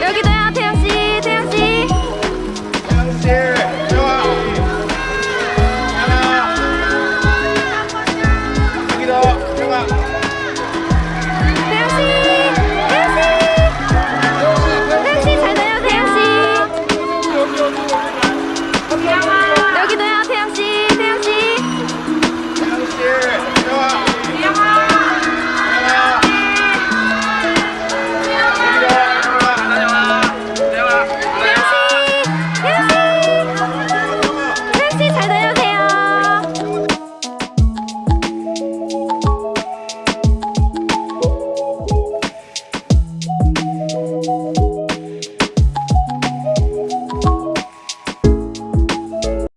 여기다 태양씨 태양씨. 태양씨 좋아 하나 여기다 태양아 태양씨. 태양씨 태양씨 잘 나요 태양씨. 여기다 태양씨.